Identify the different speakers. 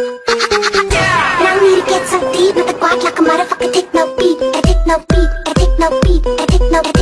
Speaker 1: Now we need to get so deep with the quad like a motherfucker take no beat, I take no beat, I take no beat, I take no, beat.